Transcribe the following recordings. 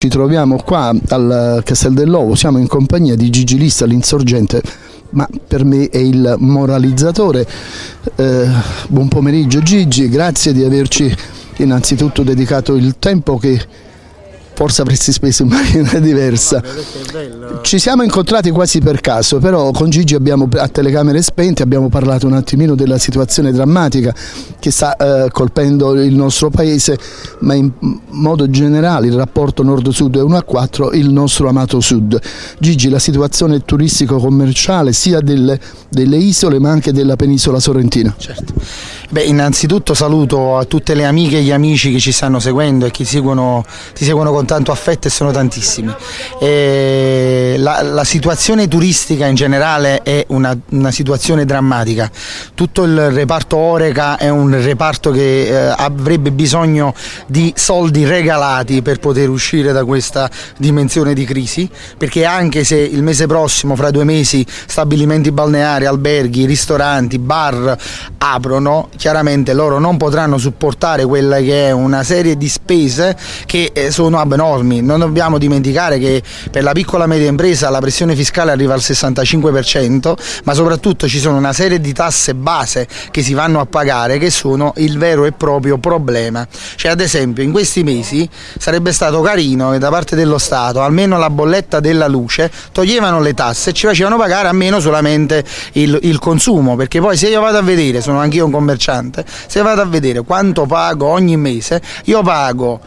Ci troviamo qua al Castel dell'Ovo, siamo in compagnia di Gigi Lista, l'insorgente, ma per me è il moralizzatore. Eh, buon pomeriggio Gigi, grazie di averci innanzitutto dedicato il tempo che forse avresti speso in maniera diversa. Ci siamo incontrati quasi per caso, però con Gigi abbiamo a telecamere spente abbiamo parlato un attimino della situazione drammatica che sta eh, colpendo il nostro paese, ma in modo generale il rapporto nord-sud è 1 a 4, il nostro amato sud. Gigi, la situazione turistico-commerciale sia delle, delle, isole ma anche della penisola sorrentina. Certo. Beh, innanzitutto saluto a tutte le amiche e gli amici che ci stanno seguendo e che seguono, ti seguono con tanto affetto e sono tantissimi. E la, la, situazione turistica in generale è una, una, situazione drammatica. Tutto il reparto Oreca è un reparto che eh, avrebbe bisogno di soldi regalati per poter uscire da questa dimensione di crisi, perché anche se il mese prossimo, fra due mesi, stabilimenti balneari, alberghi, ristoranti, bar aprono, chiaramente loro non potranno supportare quella che è una serie di spese che eh, sono abnormi. Non dobbiamo dimenticare che per la piccola e media impresa la pressione fiscale arriva al 65%, ma soprattutto ci sono una serie di tasse base che si vanno a pagare che sono il vero e proprio problema. Cioè ad esempio in questi mesi sarebbe stato carino che da parte dello Stato almeno la bolletta della luce toglievano le tasse e ci facevano pagare almeno solamente il, il consumo, perché poi se io vado a vedere, sono anch'io un commerciante, commerciante, se vado a vedere quanto pago ogni mese, io pago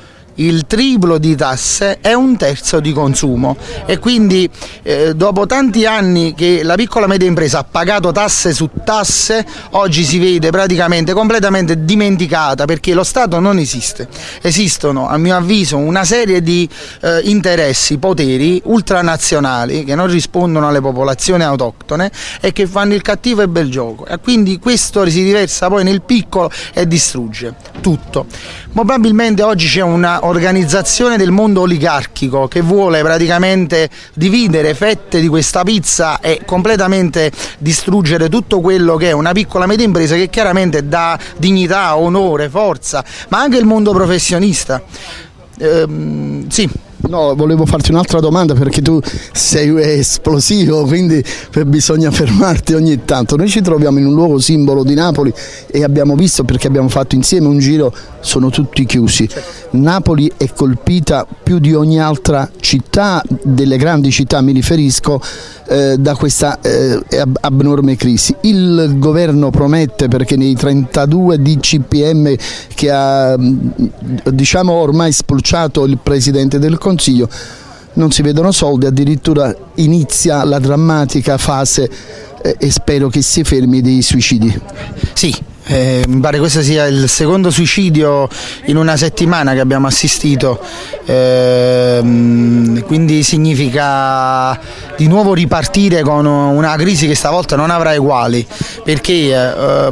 il triplo di tasse è un terzo di consumo. E quindi eh, dopo tanti anni che la piccola e media impresa ha pagato tasse su tasse oggi si vede praticamente completamente dimenticata perché lo Stato non esiste. Esistono a mio avviso una serie di eh, interessi, poteri ultranazionali che non rispondono alle popolazioni autoctone e che fanno il cattivo e bel gioco. E quindi questo si riversa poi nel piccolo e distrugge tutto. Probabilmente oggi c'è una organizzazione del mondo oligarchico che vuole praticamente dividere fette di questa pizza e completamente distruggere tutto quello che è una piccola media impresa che chiaramente dà dignità, onore, forza, ma anche il mondo professionista. Ehm, sì. No, volevo farti un'altra domanda perché tu sei esplosivo, quindi bisogna fermarti ogni tanto. Noi ci troviamo in un luogo simbolo di Napoli e abbiamo visto, perché abbiamo fatto insieme un giro, sono tutti chiusi. Napoli è colpita più di ogni altra città, delle grandi città mi riferisco, eh, da questa eh, abnorme crisi. Il governo promette, perché nei 32 DCPM che ha diciamo, ormai spulciato il Presidente del Consiglio, Consiglio non si vedono soldi, addirittura inizia la drammatica fase eh, e spero che si fermi dei suicidi. Sì, eh, mi pare questo sia il secondo suicidio in una settimana che abbiamo assistito, eh, quindi significa di nuovo ripartire con una crisi che stavolta non avrà uguali, perché eh,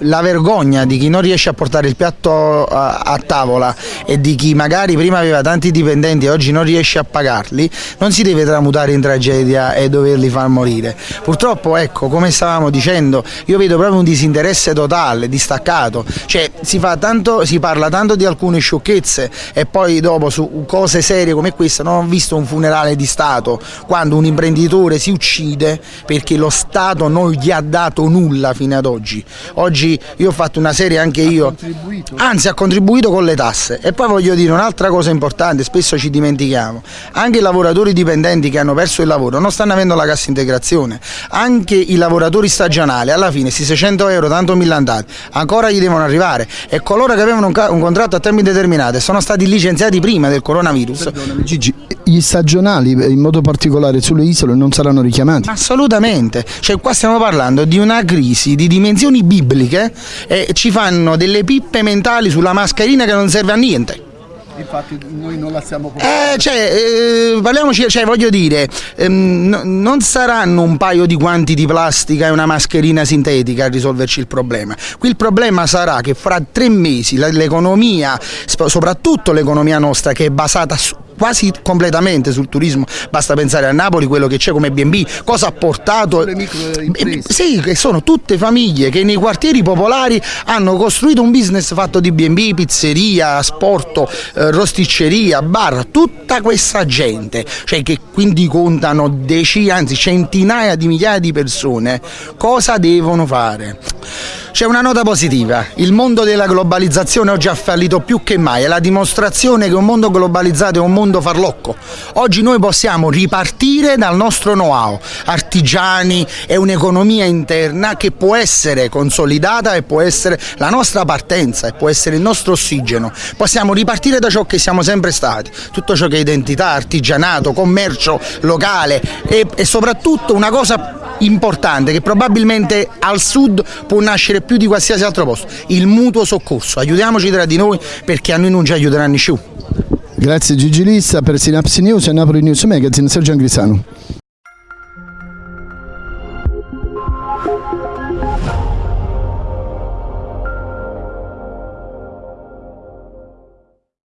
la vergogna di chi non riesce a portare il piatto a, a, tavola e di chi magari prima aveva tanti dipendenti e oggi non riesce a pagarli, non si deve tramutare in tragedia e doverli far morire. Purtroppo, ecco, come stavamo dicendo, io vedo proprio un disinteresse totale, distaccato, cioè si, tanto, si parla tanto di alcune sciocchezze e poi dopo su cose serie come questa non ho visto un funerale di Stato, quando un imprenditore si uccide perché lo Stato non gli ha dato nulla fino ad oggi. Oggi io ho fatto una serie anche io, anzi ha contribuito con le tasse. E poi voglio dire un'altra cosa importante, spesso ci dimentichiamo, anche i lavoratori dipendenti che hanno perso il lavoro non stanno avendo la cassa integrazione, anche i lavoratori stagionali alla fine questi 600 euro tanto millantati ancora gli devono arrivare. E coloro che avevano un, un contratto a tempo indeterminato sono stati licenziati prima del coronavirus. Gigi, gli stagionali in modo particolare sulle isole non saranno richiamati? Assolutamente, cioè qua stiamo parlando di una crisi di dimensioni bibliche e ci fanno delle pippe mentali sulla mascherina che non serve a niente infatti noi non la stiamo portando. Eh, cioè, eh, parliamoci, cioè, voglio dire, ehm, non saranno un paio di guanti di plastica e una mascherina sintetica a risolverci il problema. Qui il problema sarà che fra tre mesi l'economia, soprattutto l'economia nostra che è basata su quasi completamente sul turismo, basta pensare a Napoli quello che c'è come B&B, cosa ha portato... Sì, che sono tutte famiglie che nei quartieri popolari hanno costruito un business fatto di B&B, pizzeria, sport, eh, rosticceria, bar, tutta questa gente, cioè che quindi contano decine, anzi centinaia di migliaia di persone, cosa devono fare? C'è una nota positiva, il mondo della globalizzazione oggi ha fallito più che mai, è la dimostrazione che un mondo globalizzato è un mondo farlocco. Oggi noi possiamo ripartire dal nostro know-how, artigiani, è un'economia interna che può essere consolidata e può essere la nostra partenza e può essere il nostro ossigeno. Possiamo ripartire da ciò che siamo sempre stati, tutto ciò che è identità, artigianato, commercio locale e, e soprattutto una cosa importante che probabilmente al sud può nascere più di qualsiasi altro posto, il mutuo soccorso. Aiutiamoci tra di noi perché a noi non ci aiuteranno più. Grazie Gigi Lissa per Synapsi News e Napoli News Magazine, Sergio Angrisano.